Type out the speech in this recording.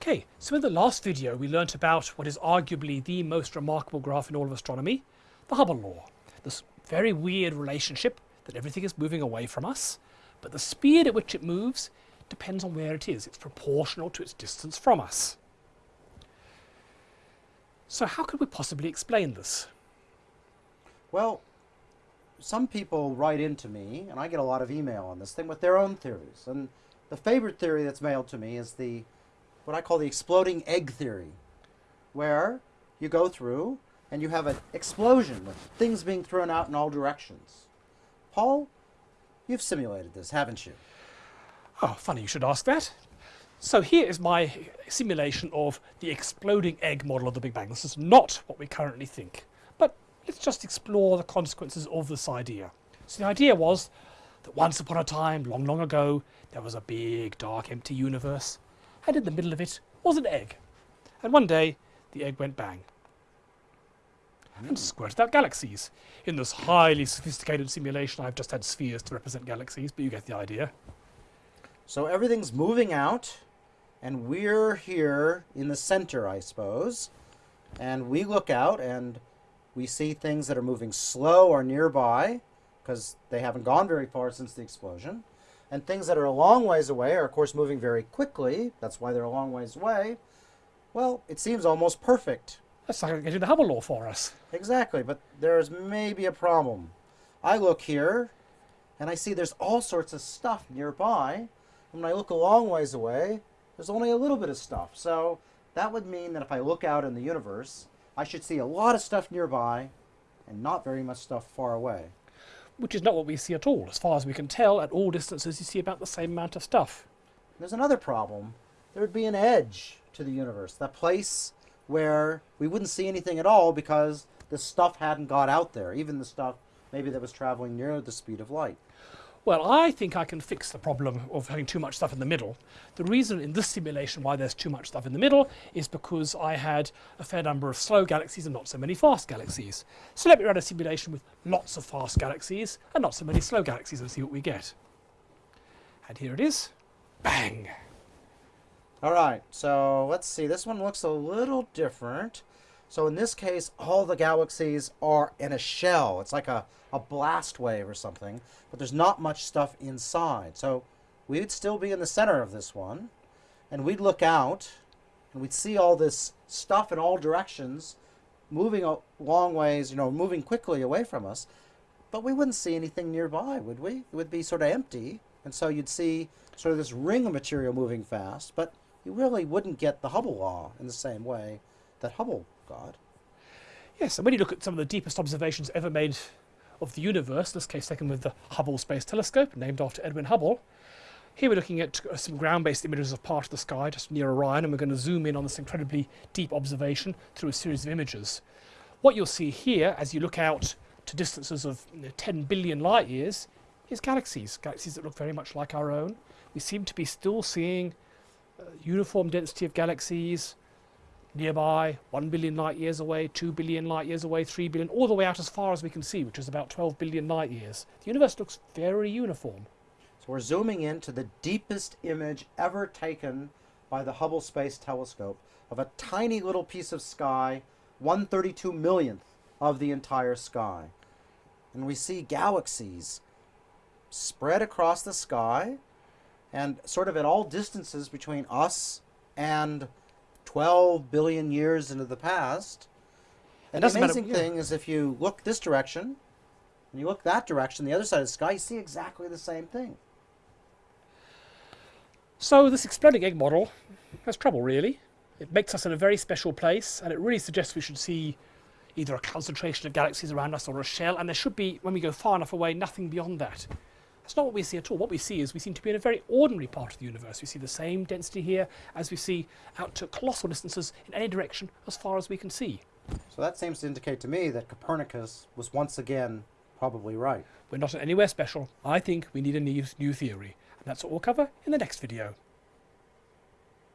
Okay, so in the last video we learnt about what is arguably the most remarkable graph in all of astronomy, the Hubble law. This very weird relationship that everything is moving away from us, but the speed at which it moves depends on where it is. It's proportional to its distance from us. So how could we possibly explain this? Well, some people write into me, and I get a lot of email on this thing with their own theories. And the favorite theory that's mailed to me is the what I call the exploding egg theory, where you go through and you have an explosion with things being thrown out in all directions. Paul, you've simulated this, haven't you? Oh, funny you should ask that. So here is my simulation of the exploding egg model of the Big Bang. This is not what we currently think. But let's just explore the consequences of this idea. So the idea was that once upon a time, long, long ago, there was a big, dark, empty universe and in the middle of it was an egg. And one day, the egg went bang and hmm. squirted out galaxies. In this highly sophisticated simulation, I've just had spheres to represent galaxies, but you get the idea. So everything's moving out, and we're here in the center, I suppose. And we look out, and we see things that are moving slow or nearby, because they haven't gone very far since the explosion. And things that are a long ways away are, of course, moving very quickly. That's why they're a long ways away. Well, it seems almost perfect. That's like getting the Hubble law for us. Exactly, but there's maybe a problem. I look here, and I see there's all sorts of stuff nearby. And when I look a long ways away, there's only a little bit of stuff. So that would mean that if I look out in the universe, I should see a lot of stuff nearby and not very much stuff far away which is not what we see at all. As far as we can tell, at all distances you see about the same amount of stuff. There's another problem. There would be an edge to the universe, that place where we wouldn't see anything at all because the stuff hadn't got out there, even the stuff maybe that was traveling near the speed of light. Well, I think I can fix the problem of having too much stuff in the middle. The reason in this simulation why there's too much stuff in the middle is because I had a fair number of slow galaxies and not so many fast galaxies. So let me run a simulation with lots of fast galaxies and not so many slow galaxies and see what we get. And here it is. Bang! All right, so let's see. This one looks a little different. So in this case, all the galaxies are in a shell. It's like a, a blast wave or something, but there's not much stuff inside. So we'd still be in the center of this one, and we'd look out, and we'd see all this stuff in all directions, moving a long ways, you know, moving quickly away from us, but we wouldn't see anything nearby, would we? It would be sort of empty, and so you'd see sort of this ring of material moving fast, but you really wouldn't get the Hubble law in the same way that Hubble God. Yes, and when you look at some of the deepest observations ever made of the universe, this case taken with the Hubble Space Telescope, named after Edwin Hubble, here we're looking at uh, some ground-based images of part of the sky just near Orion, and we're going to zoom in on this incredibly deep observation through a series of images. What you'll see here, as you look out to distances of you know, 10 billion light years, is galaxies, galaxies that look very much like our own. We seem to be still seeing uh, uniform density of galaxies, nearby, 1 billion light years away, 2 billion light years away, 3 billion, all the way out as far as we can see, which is about 12 billion light years. The universe looks very uniform. So we're zooming into the deepest image ever taken by the Hubble Space Telescope of a tiny little piece of sky, 132 millionth of the entire sky. And we see galaxies spread across the sky and sort of at all distances between us and 12 billion years into the past. And the amazing matter, yeah. thing is if you look this direction, and you look that direction, the other side of the sky, you see exactly the same thing. So this exploding egg model has trouble, really. It makes us in a very special place, and it really suggests we should see either a concentration of galaxies around us or a shell, and there should be, when we go far enough away, nothing beyond that. That's not what we see at all. What we see is we seem to be in a very ordinary part of the universe. We see the same density here as we see out to colossal distances in any direction as far as we can see. So that seems to indicate to me that Copernicus was once again probably right. We're not anywhere special. I think we need a new, new theory. And that's what we'll cover in the next video.